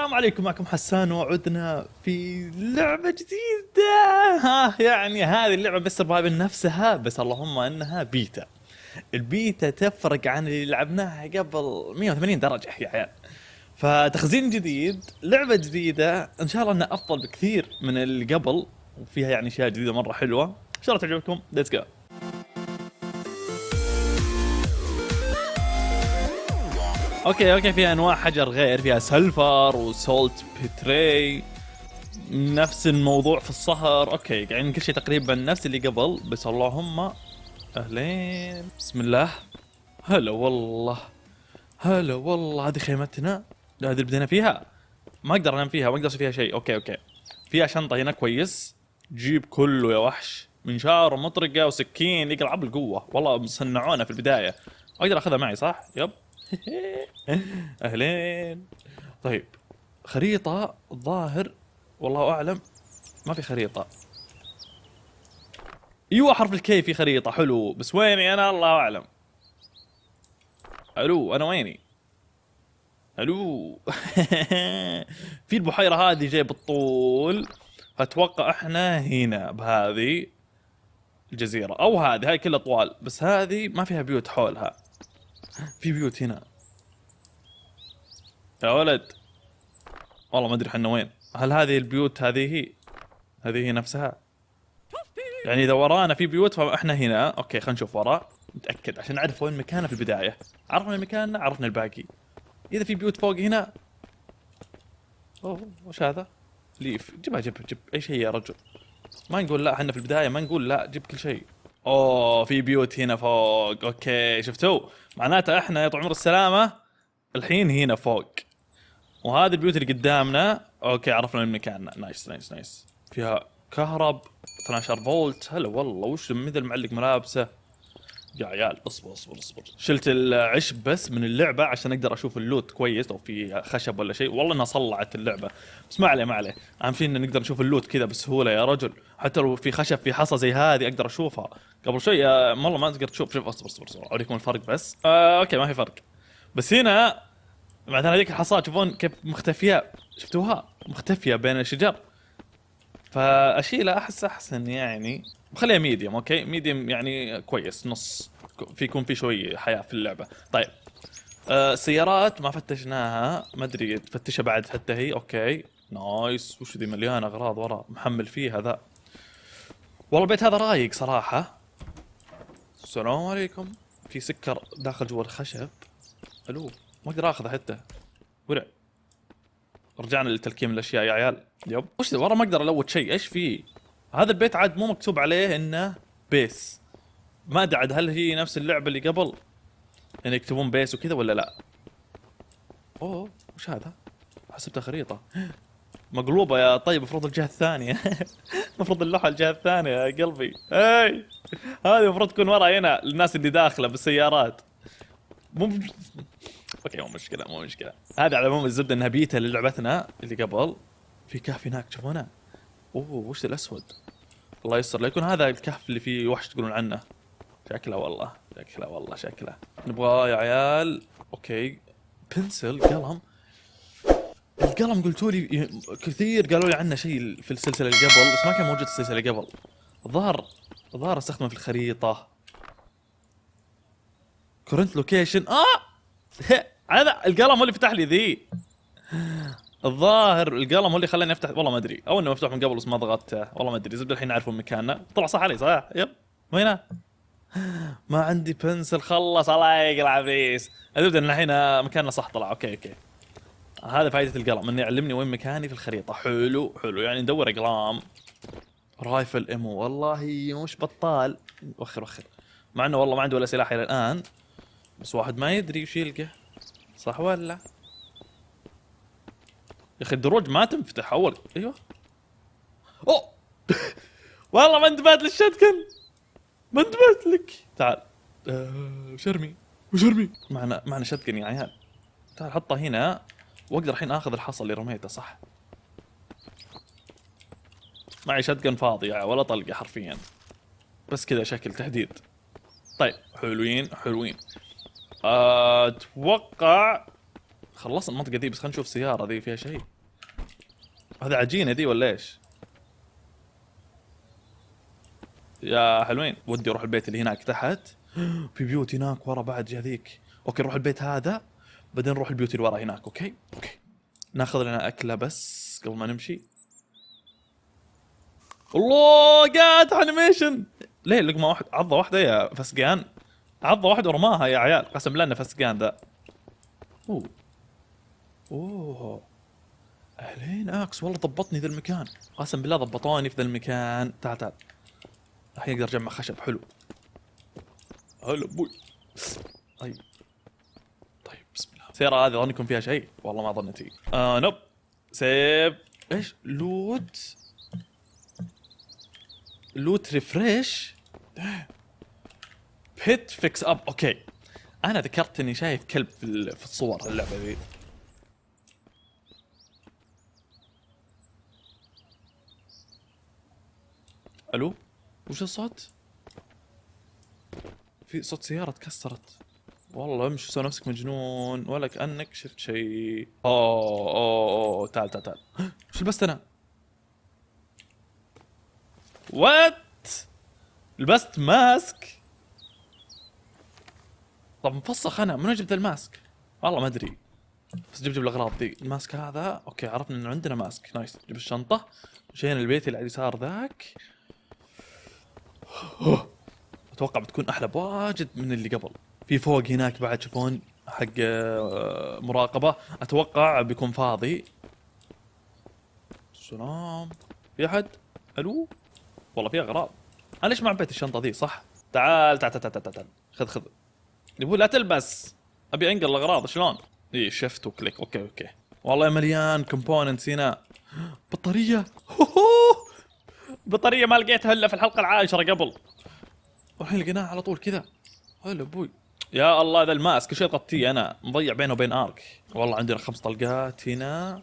السلام عليكم معكم حسان وعدنا في لعبة جديدة. ها يعني هذه اللعبة Mist Survival نفسها بس اللهم إنها beta. ال beta تفرق عن اللي لعبناها قبل 180 درجة يا عيال. فتخزين جديد لعبة جديدة. إن شاء الله إنها أفضل بكثير من اللي قبل وفيها يعني أشياء جديدة مرة حلوة. إن شاء الله تعجبكم. Let's go Okay okay في انواع حجر غير فيها silver و saltpeter نفس الموضوع في الصهر okay يعني كل شيء تقريبا نفس اللي قبل بس اللهم أهلين. بسم الله. هلا والله. هلا والله. هذه خيمتنا. هذه اللي بدينا فيها. ما أقدر أنام فيها ما أقدر أسوي فيها شيء. Okay okay. فيها شنطة هنا كويس. جيب كله يا وحش. منشار ومطرقة وسكين يقلع بالقوه والله صنعونا في البداية. أقدر أخذها معي صح؟ يب. اهلين. طيب خريطة الظاهر والله أعلم ما في خريطة. أيوه حرف الكي في خريطة حلو. بس ويني أنا؟ الله أعلم. ألو أنا ويني؟ ألو. في البحيرة هذه جاي بالطول أتوقع إحنا هنا بهذه الجزيرة. أو هذه هاي كلها طوال. بس هذه ما فيها بيوت حولها. في بيوت هنا. يا ولد. والله ما أدري إحنا وين. هل هذه البيوت هذه هي؟ هذه هي نفسها؟ يعني إذا ورانا في بيوت فاحنا هنا. Okay خلينا نشوف ورا نتاكد عشان نعرف وين مكاننا في البداية. عرفنا مكاننا عرفنا الباقي. إذا في بيوت فوق هنا. أوه وش هذا؟ ليف. جيبها جيب جيب. أي شيء يا رجل. ما نقول لا إحنا في البداية ما نقول لا جيب كل شيء. أوه في بيوت هنا فوق. Okay شفتوا؟ معناته إحنا يا طول عمر السلامة الحين هنا فوق. وهذه البيوت اللي قدامنا okay عرفنا وين مكاننا. nice nice nice فيها كهرب 12 فولت. هلا والله وش مثل معلق ملابسه؟ يا عيال اصبر اصبر اصبر. شلت العشب بس من اللعبة عشان أقدر أشوف ال loot كويس لو في خشب ولا شيء. والله إنها صلعت اللعبة. بس ما عليه ما عليه. أهم شيء إن نقدر نشوف ال loot كذا بسهوله يا رجل. حتى لو في خشب في حصى زي هذه أقدر أشوفها. قبل شوي آه، والله ما تقدر تشوف. شوف اصبر اصبر اصبر. أوريكم الفرق بس. آه okay ما في فرق. بس هنا مثلا هذيك الحصاة تشوفون كيف مختفية. شفتوها؟ مختفية بين الشجر. فأشيلها أحس أحسن يعني. بخليها medium okay medium يعني كويس نص. في يكون في شوي حياة في اللعبة. طيب. آه السيارات ما فتشناها. ما أدري تفتشها بعد حتى هي. Okay nice. وش ذي مليانه أغراض ورا. محمل فيه هذا والله البيت هذا رايق صراحة. السلام عليكم. في سكر داخل جوا الخشب. ألو ما أقدر آخذه حتى. ورع. رجعنا لتلكيم الأشياء يا عيال. Yep. وش ورا ما أقدر أ loot شيء. إيش في؟ هذا البيت عاد مو مكتوب عليه إنه base ما أدري عاد هل هي نفس اللعبة اللي قبل؟ يعني يكتبون base وكذا ولا لا؟ أوه وش هذا؟ حسبتها خريطة. مقلوبة يا طيب المفروض الجهة الثانية. المفروض اللوحة الجهة الثانية يا قلبي. إي! هذه المفروض تكون ورا هنا للناس اللي داخلة بالسيارات. مو okay مو مشكلة مو مشكلة. هذا على العموم الزبدة انها بيتا للعبتنا اللي قبل. في كهف هناك تشوفونه أوه وش الأسود؟ الله يستر لا يكون هذا الكهف اللي فيه وحش تقولون عنه. شكله والله شكله والله شكله. نبغى يا عيال okay. Pencil قلم. القلم قلتوا لي كثير قالوا لي عنه شيء في السلسلة اللي قبل بس ما كان موجود في السلسلة اللي قبل. الظاهر الظاهر استخدمه في الخريطة. Current location آه! هذا القلم هو اللي فتح لي ذي. الظاهر القلم هو اللي خلاني افتح والله ما أدري. أو إنه مفتوح من قبل بس ما ضغطته والله ما أدري. زبدة الحين اعرفون مكاننا طلع صح علي صح yep. وينه ما عندي pencil خلص الله يقلع الزبدة إن الحين مكاننا صح طلع. Okay okay. هذا فائده القلم إنه يعلمني وين مكاني في الخريطة. حلو حلو. يعني ندور أقلام. Rifle ammo والله مش بطال. وخر وخر. مع إنه والله ما عنده ولا سلاح إلى الآن. بس واحد ما يدري وش يلقى. صح ولا؟ أخي الدروج ما تنفتح أول. أيوه. أوه. والله ما انتبهت للشتكن ما انتبهت لك. تعال. آه وش ارمي وش ارمي معنا معنا شتكن يا عيال. تعال حطه هنا. وأقدر الحين آخذ الحصى اللي رميته صح؟ معي شتكن فاضي يعني ولا طلقة حرفيا. بس كذا شكل تهديد. طيب حلوين حلوين. أتوقع خلصنا المنطقة ذي بس خلينا نشوف سيارة ذي فيها شيء. هذا عجينة ذي ولا إيش؟ يا حلوين. ودي أروح البيت اللي هناك تحت. في بيوت هناك ورا بعد جا ذيك okay نروح البيت هذا. بعدين نروح البيوت اللي ورا هناك okay؟ okay. ناخذ لنا أكلة بس قبل ما نمشي. الله قاعد animation ليه؟ لقمة واحد عضة واحدة يا فسقان. عضة واحدة ورماها يا عيال. قسم إنه فسقان ذا. أوه. أوه. أهلين. axe والله ضبطني ذا المكان. قسم بالله ضبطوني في ذا المكان. تعال تعال. الحين أقدر أجمع خشب. حلو. هلا أبوي. طيب. طيب بسم الله. السيارة هذه يكون فيها شيء. والله ما ظنيتي آه nope save. إيش؟ loot. loot refresh. bit fix up. okay. أنا ذكرت إني شايف كلب في الصور. اللعبة ذي. ألو؟ وش الصوت؟ في صوت سيارة تكسرت. والله امشي سوي نفسك مجنون. ولا كأنك شفت شيء. أوه أوه اوه تعال تعال تعال. وش لبست أنا؟ what لبست mask. طب مفسخ أنا من وين جبت ال mask؟ والله ما أدري. بس جيب جيب الاغراض ذي ال mask هذا okay عرفنا انه عندنا mask. nice جيب الشنطة مشينا البيت اللي على اليسار ذاك. أتوقع بتكون أحلى بواجد من اللي قبل. في فوق هناك بعد تشوفون حق آه، مراقبة. أتوقع بيكون فاضي. سلام في أحد؟ ألو؟ والله في أغراض. أنا ليش ما عبيت الشنطة ذي؟ صح. تعال تعال تعال تعال, تعال. خذ خذ. يقول لا تلبس. أبي أنقل الأغراض. شلون؟ إي shift و click. okay okay. والله مليان components هنا. بطارية. بطاريه ما لقيتها إلا في الحلقة العاشرة قبل. والحين لقيناها على طول كذا. هلا أبوي يا الله ذا ال mask شيء غطيه أنا مضيع بينه وبين Ark. والله عندنا خمس طلقات هنا.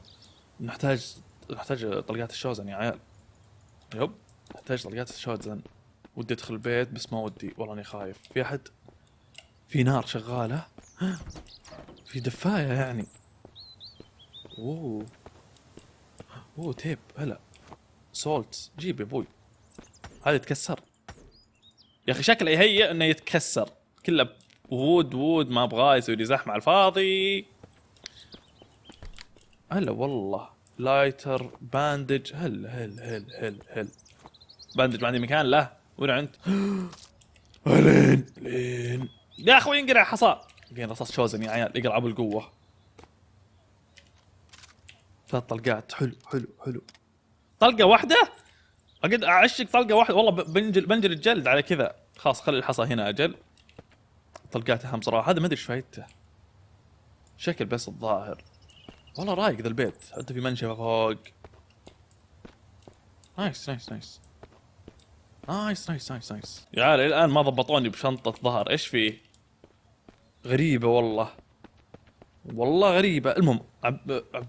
نحتاج نحتاج طلقات الشوزن يا عيال. yep نحتاج طلقات الشوزن. ودي أدخل البيت بس ما ودي. والله أني خايف. في أحد؟ في نار شغالة؟ في دفاية يعني. أوه. أوه tape. هلا. salt. جيب يا أبوي. هذا يتكسر. يا أخي شكله يهيئ إنه يتكسر. كله wood wood ما أبغاه يسوي لي زحمة على الفاضي. هلا والله. لايتر باندج هل هل هل هل هل. باندج ما عندي مكان له وين انت؟ لين لين يا أخوي انقرع حصى. قين رصاص شوزن يا عيال. اقرع أبو القوة. ثلاث طلقات. حلو حلو حلو. طلقة واحدة؟ اقد أعشق طلقة واحدة. والله بنجل بنجل الجلد على كذا. خلاص خلي الحصى هنا أجل. طلقات اهم صراحة. هذا ما أدري إيش فايدته. شكل بس الظاهر. والله رايق ذا البيت. حتى في منشفه فوق. nice nice nice nice nice nice nice يا عيال الآن ما ضبطوني بشنطة ظهر. إيش فيه غريبة والله. والله غريبة. المهم عب... عب...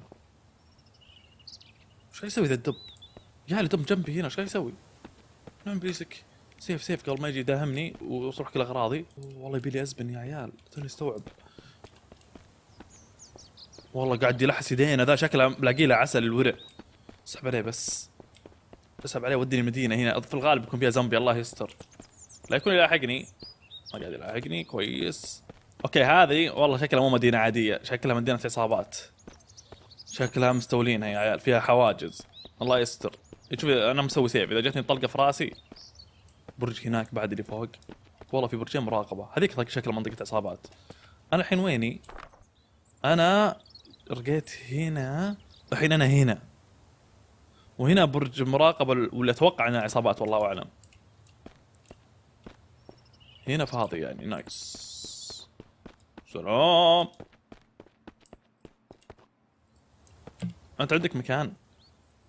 قاعد يسوي ذا الدب؟ يا دب جنبي هنا إيش قاعد يسوي؟ نعم بيسك save save قبل ما يجي يداهمني وتروح كل أغراضي. والله يبي لي أزبن يا عيال توني استوعب. والله قاعد يلحس يدينا ذا شكله لاقي له عسل الورع. اسحب عليه بس. اسحب عليه وديني المدينة هنا. في الغالب يكون فيها زومبي الله يستر. لا يكون يلاحقني. ما قاعد يلاحقني كويس. okay هذه والله شكلها مو مدينة عادية شكلها مدينة عصابات. شكلها مستولينها يا عيال فيها حواجز. الله يستر. شوف أنا مسوي save. إذا جتني طلقة في رأسي برج هناك بعد اللي فوق. والله في برجين مراقبة. هذيك شكل منطقة عصابات أنا الحين ويني؟ أنا رقيت هنا الحين أنا هنا. وهنا برج مراقبة ولا أتوقع إنها عصابات والله أعلم. هنا فاضي يعني. نايس سلام. أنت عندك مكان؟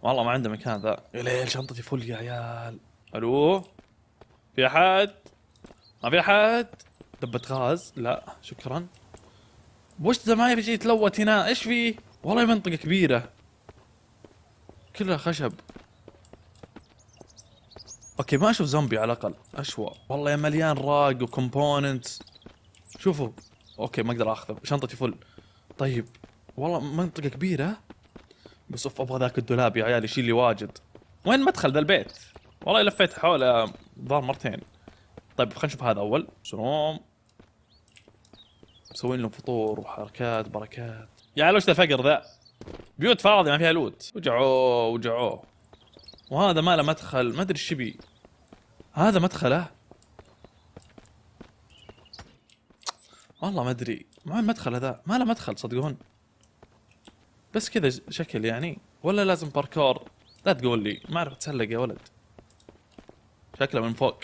والله ما عنده مكان ذا. يا ليل شنطتي full يا عيال. ألو؟ في أحد؟ ما في أحد؟ دبة غاز؟ لا شكرا. وش ذا ما يجي يتلوت هنا؟ إيش فيه والله منطقة كبيرة. كلها خشب. أوكي ما أشوف زومبي على الأقل. أشوى. والله يا مليان rag و components. شوفوا. okay ما أقدر أخذه. شنطتي full. طيب. والله منطقة كبيرة. بس اوف أبغى ذاك الدولاب يا عيال يشيل لي واجد. وين مدخل ذا البيت؟ والله لفيت حوله ظهر مرتين. طيب خلينا نشوف هذا أول. شلون؟ مسوين لهم فطور وحركات بركات. يا عيال وش ذا الفقر ذا؟ بيوت فاضية ما فيها loot وجعوه وجعوه. وهذا ما له مدخل. ما أدري إيش هذا مدخله؟ والله ما أدري. ما المدخل هذا؟ ما له مدخل صدقون. بس كذا شكل يعني. ولا لازم باركور لا تقول لي ما أعرف أتسلق يا ولد. شكله من فوق.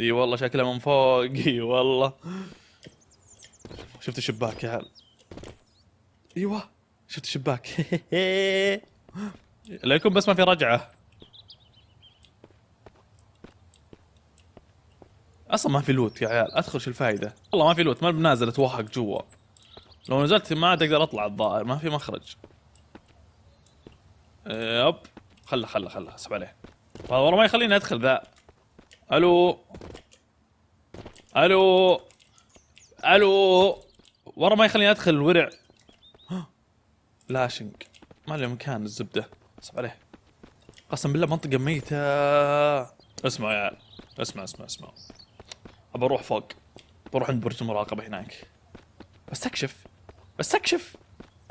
إي والله شكله من فوق. إي والله. شفت الشباك يا عيال. إيوه شفت الشباك. لا يكون بس ما في رجعة. أصلا ما في loot يا عيال. أدخل شو الفائده والله ما في loot ما بنازل أتوهق جوا. لو نزلت ما عاد أقدر أطلع الظاهر ما في مخرج. yep خله خله خله اسحب عليه. والله ما يخليني أدخل ذا. ألو. ألو. ألو. ورا ما يخليني أدخل الورع. lashing ما له مكان الزبده اسحب عليه. قسم بالله منطقة ميتة. اسمع يا عيال. اسمع اسمع اسمع. أبى أروح فوق. بروح عند برج المراقبة هناك. بستكشف. بستكشف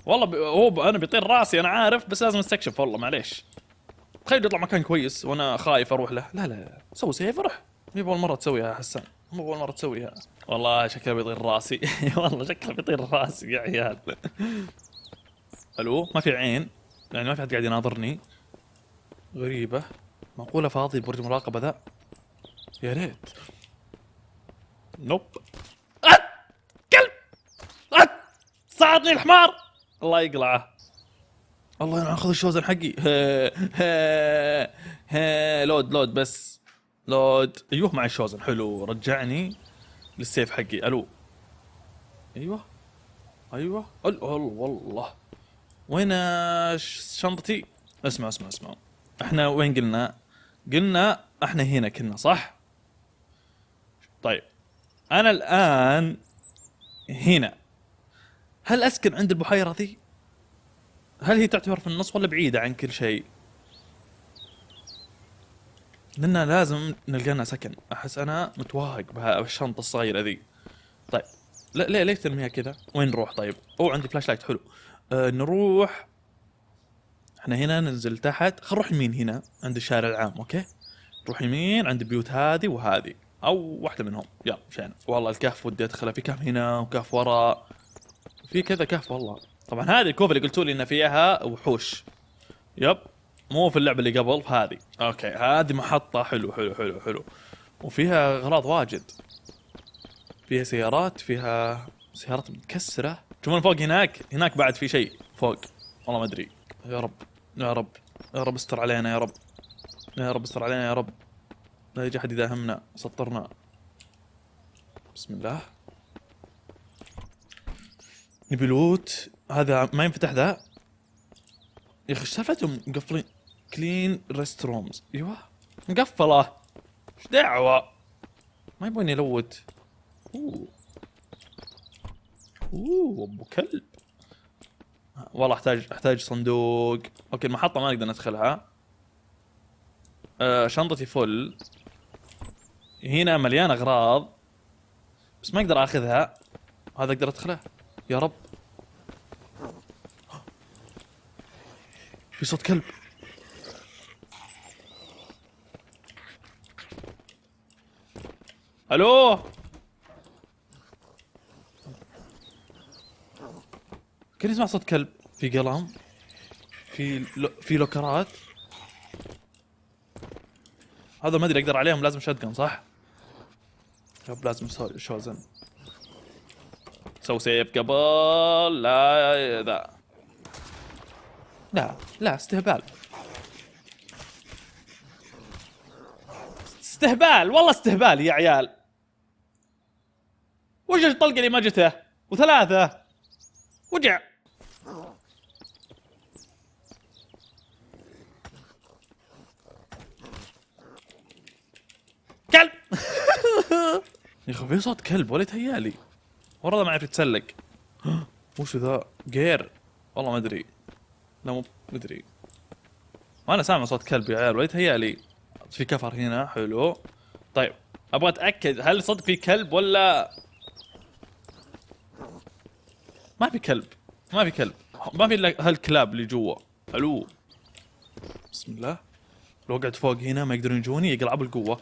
والله ب... هو ب... أنا بيطير راسي أنا عارف بس لازم أستكشف والله معليش. تخيل يطلع مكان كويس وأنا خايف أروح له. لا لا سوي سيف روح. مي اول مرة تسويها يا حسان مو اول مرة تسويها. والله شكله بيطير راسي. والله شكله بيطير راسي يا عيال. ألو ما في عين. يعني ما في حد قاعد يناظرني. غريبة. معقوله فاضي برج مراقبة ذا. يا ريت. nope. صعدني الحمار. الله يقلعه. الله أنا اخذ الشوزن حقي. ها ها ها load load بس. load. أيوه مع الشوزن. حلو. رجعني للسيف حقي. ألو. أيوه. أيوه. ال والله. وين شنطتي؟ اسمع اسمع اسمع. إحنا وين قلنا؟ قلنا إحنا هنا كنا صح؟ طيب. أنا الآن هنا. هل أسكن عند البحيرة ذي؟ هل هي تعتبر في النص ولا بعيدة عن كل شيء؟ لأن لازم نلقى لنا سكن. أحس أنا متوهق بهالشنطه الصغيرة ذي. طيب لا ليه ليه ترميها كذا؟ وين نروح طيب؟ أو عندي flashlight حلو. أه نروح. إحنا هنا ننزل تحت. خل نروح يمين هنا عند الشارع العام okay؟ نروح يمين عند البيوت هذه وهذه. أو واحدة منهم. يلا مشينا. والله الكهف ودي أدخله في كهف هنا وكهف وراء. في كذا كهف والله. طبعا هذه الكهوف اللي قلتوا لي إن فيها وحوش. yep. مو في اللعبة اللي قبل هذه. okay. هذه محطة حلو حلو حلو حلو. وفيها أغراض واجد. فيها سيارات فيها سيارات متكسرة. تشوفون فوق هناك؟ هناك بعد في شيء فوق. والله ما أدري. يا رب يا رب يا رب استر علينا يا رب. يا رب استر علينا يا رب. لا يجي أحد يداهمنا. سطرنا. بسم الله. نبي لوت. هذا ما ينفتح ذا. يا أخي سالفتهم؟ مقفلين. clean rest rooms أيوه. مقفلة. إيش دعوة؟ ما يبغون يلوت. أوه. أوه أبو كلب. والله أحتاج أحتاج صندوق. okay المحطة ما نقدر ندخلها آه شنطتي full. هنا مليان أغراض. بس ما أقدر آخذها. هذا أقدر أدخله. يا رب. في صوت كلب. ألو؟ كان يسمع صوت كلب. في قلم في لو في لوكرات. هذا ما أدري أقدر عليهم لازم شتقن صح؟ يب لازم شوزن. سو سيف قبل لا ذا لا لا استهبال. استهبال والله استهبال يا عيال. وش الطلقه اللي ما جته وثلاثة. وجع. كلب. يا أخي في صوت كلب؟ ولا تهيالي ورا ما يعرف يتسلق. وش ذا؟ جير والله ما أدري. لا مو مدري أنا سامع صوت كلب يا عيال ولا لي. في كفر هنا حلو. طيب أبغى أتأكد هل صدق في كلب ولا؟ ما في كلب ما في كلب. ما في إلا هالكلاب اللي جوا. حلو. بسم الله. لو قعدت فوق هنا ما يقدرون يجوني يقلعوا بالقوة.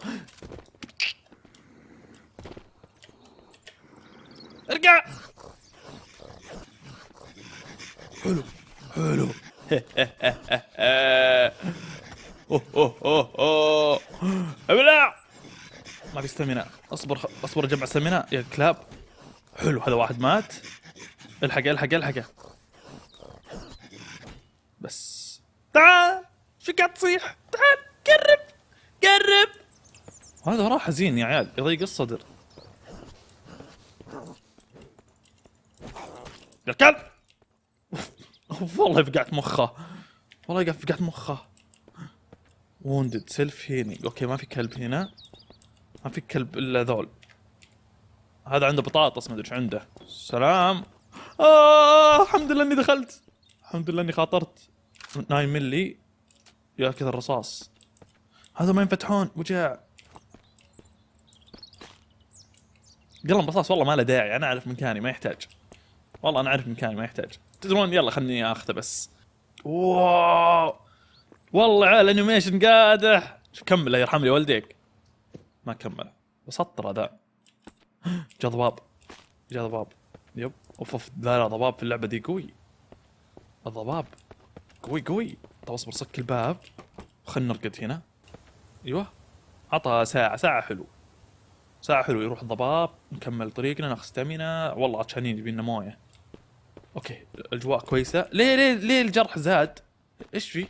ارجع! حلو حلو. ابلع ما في ستامينا. أصبر. أصبر اجمع ستامينا. يا كلاب. حلو هذا واحد مات. الحق الحق الحقه بس. تعال! شو قاعد تصيح؟ تعال قرب قرب. هذا وراه حزين يا عيال. يضيق الصدر. يا كلب! والله فقعت مخه. والله فقعت مخه. wounded self healing okay ما في كلب هنا. ما في كلب إلا ذول. هذا عنده بطاطس ما أدري إيش عنده. سلام. آه الحمد لله إني دخلت. الحمد لله إني خاطرت. 9 ملي. يا كذا الرصاص. هذا ما ينفتحون وجع. قلم رصاص والله ما له داعي. أنا أعرف مكاني ما يحتاج. والله أنا أعرف مكاني ما يحتاج. تدرون يلا خلني آخذه بس. wow. والله عيال animation قادح. شوف كمل يرحم لي والديك ما كمل. بسطر هذا جاء ضباب. جاء ضباب. yep. أوف أوف. لا لا ضباب في اللعبة دي قوي. الضباب. قوي قوي. طب اصبر صك الباب. خلنا نرقد هنا. أيوه. عطى ساعة ساعة حلو. ساعة حلو يروح الضباب. نكمل طريقنا ناخذ stamina والله عطشانين يبينا موية. okay الأجواء كويسة. ليه ليه ليه الجرح زاد؟ إيش في؟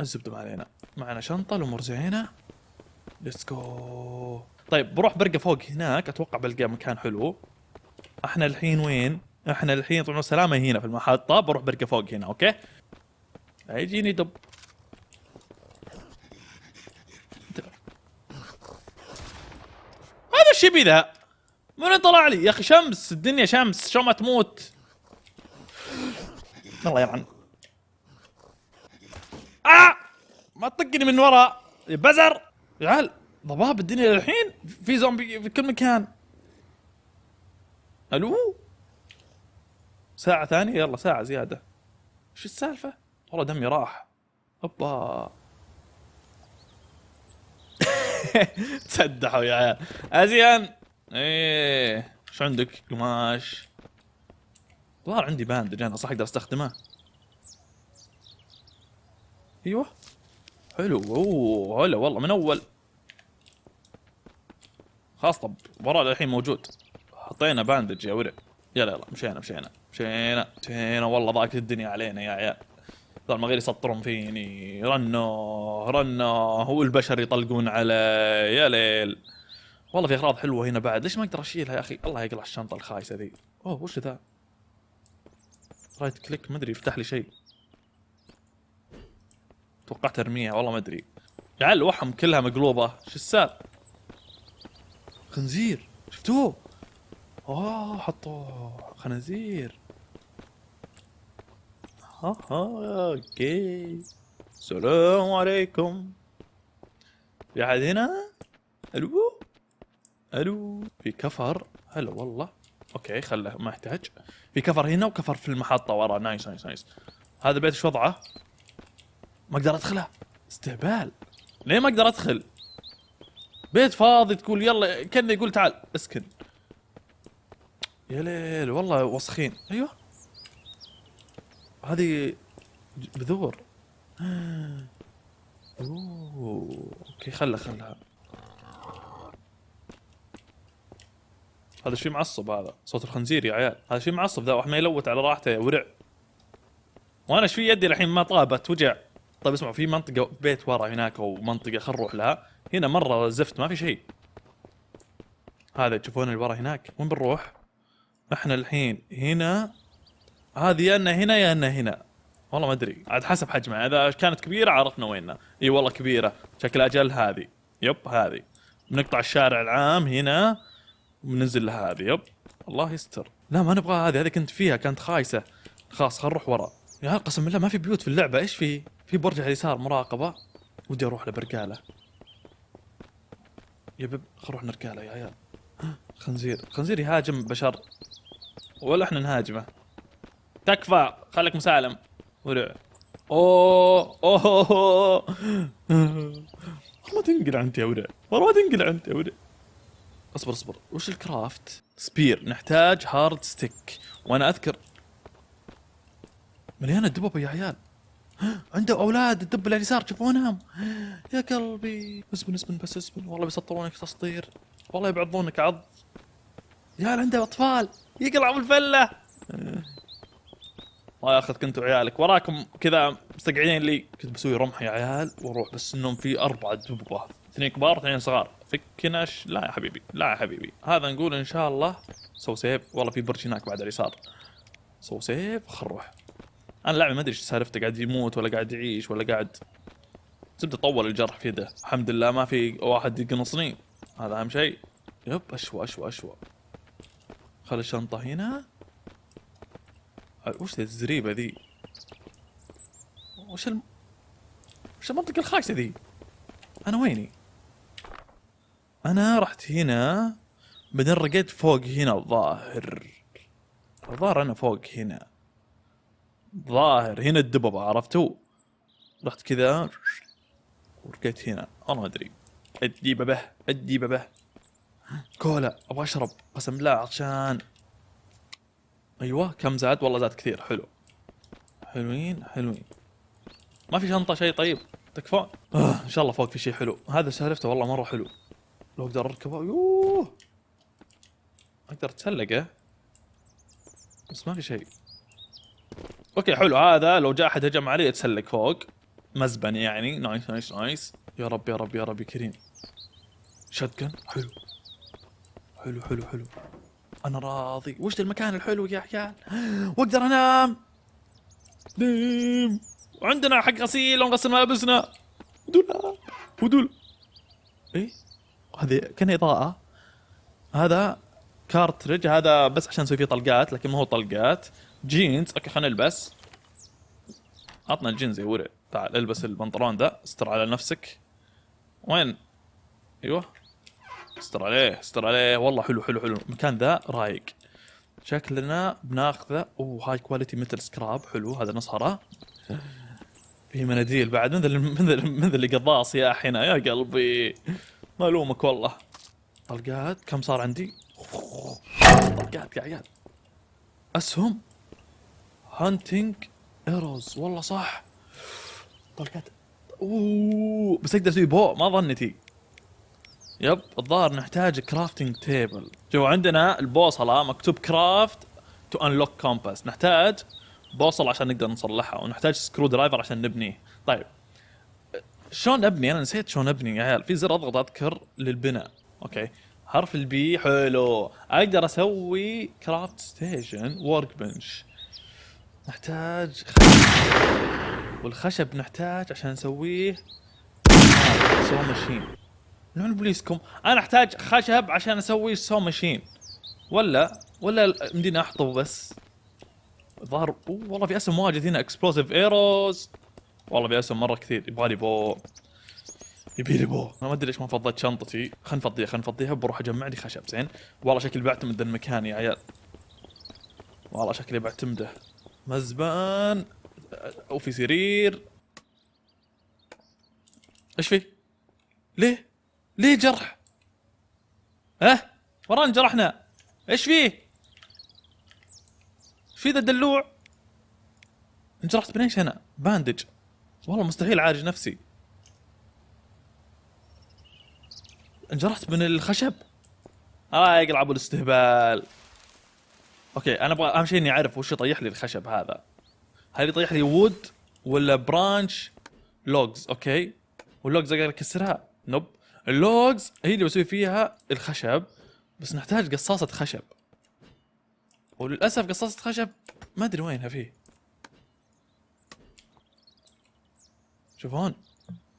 الزبدة ما علينا. معنا شنطة الأمور زينة. let's go طيب بروح برقة فوق هناك. أتوقع بلقى مكان حلو. إحنا الحين وين؟ إحنا الحين طبعا السلامة هنا في المحطة. بروح برقة فوق هنا okay؟ يجيني دب. هذا الشبي ذا من طلع لي؟ يا أخي شمس الدنيا شمس شو ما تموت. الله يلعن. آه! ما تطقني من ورا. يا بزر! يا عيال ضباب الدنيا للحين. في زومبي في كل مكان. ألو؟ ساعة ثانية؟ يلا ساعة زيادة. إيش السالفة؟ والله دمي راح. اوبا تسدحوا يا عيال. أزين. إيه. شو عندك قماش؟ ظهر عندي باندج أنا صح أقدر أستخدمه. أيوه. حلو. أوه هلا والله من أول. خلاص طب ورا الحين موجود. حطينا bandage يا ورق. يلا يلا مشينا مشينا مشينا مشينا. والله ضاقت الدنيا علينا يا عيال. ذول ما غير يسطرون فيني. رنو رنو والبشر يطلقون علي. يا ليل. والله في أغراض حلوة هنا بعد. ليش ما أقدر أشيلها يا أخي؟ الله يقلع الشنطة الخايسة ذي. أوه وش ذا؟ right click ما أدري يفتح لي شيء. توقعت ارميها والله ما أدري. يا عيال الوحم كلها مقلوبة. شو السالفه خنزير. شفتوه؟ أوه حطوا خنازير ها ها okay. السلام عليكم. في أحد هنا؟ ألو؟ ألو في كفر. هلا والله. okay خله ما يحتاج. في كفر هنا وكفر في المحطة ورا. nice nice nice. هذا البيت إيش وضعه؟ ما أقدر أدخله. استهبال. ليه ما أقدر أدخل؟ بيت فاضي تقول يلا كأنه يقول تعال اسكن. يا ليل والله وسخين. أيوه. هذه بذور. أوه okay خله خلها هذا شيء معصب هذا صوت الخنزير يا عيال. هذا شيء معصب ذا واحد ما يلوت على راحته يا ورع. وأنا إيش في يدي الحين ما طابت وجع. طيب اسمعوا في منطقة بيت ورا هناك أو منطقة خل نروح لها. هنا مرة زفت ما في شيء. هذا تشوفون اللي ورا هناك؟ وين بنروح؟ إحنا الحين هنا. هذه يا إنها هنا يا إنها هنا. والله ما أدري. عاد حسب حجمها. إذا كانت كبيرة عرفنا وينها. إي والله كبيرة. شكل أجل هذه. يب هذه. بنقطع الشارع العام هنا. وبننزل لهذه يب. الله يستر. لا ما نبغى هذه. هذه كنت فيها كانت خايسة. خلاص خل نروح ورا يا قسم بالله ما في بيوت في اللعبة. إيش في؟ في برج على اليسار مراقبة. ودي أروح لبرقالة. يا بب خل نروح نرقاله يا عيال. خنزير. خنزير يهاجم بشر. ولا إحنا نهاجمه. تكفى. خليك مسالم. ورع أوه أوه ما تنقل انت يا ورع والله ما تنقل انت يا ورع اصبر اصبر. وش الكرافت؟ سبير. نحتاج هارد ستيك. وأنا أذكر. مليانة دببه يا عيال. عنده أولاد الدب اللي على اليسار تشوفونهم يا قلبي. اسبن اسبن بس اسبن. والله بيسطرونك تسطير والله يبعضونك عض. يا عنده أطفال. يقلع بالفله الله ياخذ أنتم وعيالك وراكم كذا مستقعدين لي. كنت بسوي رمح يا عيال وأروح بس إنهم في أربعة دببه اثنين كبار اثنين صغار. فكناش لا يا حبيبي لا يا حبيبي. هذا نقول إن شاء الله سو save والله في برج هناك بعد اليسار سو save خل نروح. أنا لاعب ما أدري إيش سالفته قاعد يموت ولا قاعد يعيش ولا قاعد. زبده طول الجرح في يده الحمد لله ما في واحد يقنصني. هذا أهم شيء. yep أشوى أشوى أشوى. خل الشنطة هنا. وش الزريبة ذي؟ وش الم... وش المنطقة الخايسة ذي؟ أنا ويني؟ أنا رحت هنا بعدين رقيت فوق هنا الظاهر. الظاهر أنا فوق هنا. ظاهر هنا الدببة عرفتوا رحت كذا ورقيت هنا. أنا ما أدري. ادي به كولا أبغى أشرب قسم بالله عطشان. أيوه كم زاد؟ والله زاد كثير حلو. حلوين حلوين. ما في شنطة شيء طيب؟ تكفون آه إن شاء الله فوق في شيء حلو. هذا سالفته والله مرة حلو. لو أقدر أركبه. يوه. أقدر أتسلقه. بس ما في شيء. أوكي حلو. هذا لو جاء أحد هجم علي اتسلق فوق. مزبن يعني. nice nice nice يا رب يا رب يا رب يا كريم. shotgun حلو. حلو حلو حلو. أنا راضي. وش المكان الحلو يا عيال؟ وأقدر أنام. نيم. وعندنا حق غسيل ونغسل ملابسنا. ودول. ودول. إيه؟ هذه كان اضاءة هذا cartridge هذا بس عشان نسوي فيه طلقات لكن ما هو طلقات. جينز okay خلينا نلبس. عطنا الجينز يا ورع تعال البس البنطلون ذا استر على نفسك. وين؟ أيوه. استر عليه استر عليه. والله حلو حلو حلو. المكان ذا رايق. شكلنا بناخذه أوه high quality مثل سكراب حلو هذا نصهره. في مناديل بعد. من ذا من ذا اللي قضاص يا هنا يا قلبي. ما الومك والله. طلقات. كم صار عندي؟ طلقات يا عيال. أسهم. hunting arrows. والله صح. طلقات. أوه. بس أقدر أسوي bow. ما ظنتي yep الظاهر نحتاج crafting table شوفوا عندنا البوصلة مكتوب craft to unlock compass نحتاج بوصلة عشان نقدر نصلحها ونحتاج screwdriver عشان نبنيه. طيب. شلون أبني؟ أنا نسيت شلون أبني يا عيال. في زر أضغط أذكر للبناء. okay. حرف ال B حلو. أقدر أسوي craft station workbench نحتاج خشب. والخشب نحتاج عشان نسويه. saw machine نوع بوليسكم. أنا أحتاج خشب عشان أسوي saw machine ولا ولا مدينة احطه بس. ظهر والله في اسم واجد هنا. explosive arrows والله في اسم مره كثير يبغالي bow يبي لي بو أنا ما أدري ليش ما فضيت شنطتي خلينا نفضيها خلينا نفضيها بروح أجمع لي خشب زين والله شكلي بعتمد المكان يا عيال والله شكلي بعتمده مزبان وفي سرير إيش في؟ ليه؟ ليه جرح؟ ها؟ ورانا جرحنا إيش فيه؟ إيش في ذا الدلوع؟ انجرحت إيش أنا؟ bandage والله مستحيل أعالج نفسي. انجرحت من الخشب. آه يقلع الاستهبال okay أنا أبغى أهم شيء إني أعرف وش يطيح لي الخشب هذا. هل يطيح لي wood ولا branch logs okay. وال logs أقدر أكسرها؟ nope ال logs هي اللي بسوي فيها الخشب بس نحتاج قصاصة خشب. وللأسف قصاصة خشب ما أدري وينها فيه. شوفون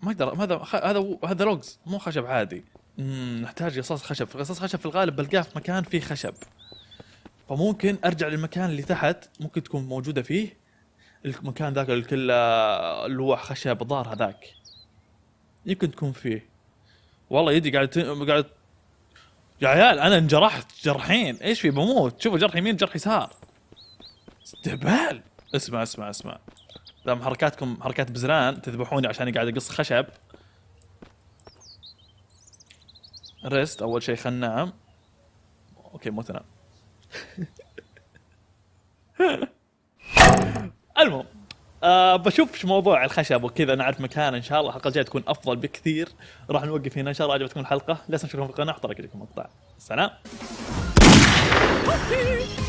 ما أقدر هذا هذا هذا لوجز مو خشب عادي. نحتاج قصاص خشب. قصاص خشب في الغالب بلقاه في مكان فيه خشب. فممكن أرجع للمكان اللي تحت ممكن تكون موجودة فيه. المكان ذاك اللي كله لوح خشب ضار هذاك. يمكن تكون فيه. والله يدي قاعد ت- قاعد يا عيال أنا انجرحت جرحين. إيش في؟ بموت. شوفوا جرح يمين جرح يسار. استهبال. اسمع اسمع اسمع. دام حركاتكم حركات بزران تذبحوني عشان قاعد أقص خشب. ريست أول شيء خلنا ننام أوكي مو تنام. المهم آه بشوف إيش موضوع الخشب وكذا. نعرف مكان إن شاء الله الحلقة الجاية تكون أفضل بكثير. راح نوقف هنا إن شاء الله عجبتكم الحلقة. لا تنسوا تشتركون في القناة أحط لكم مقطع. سلام.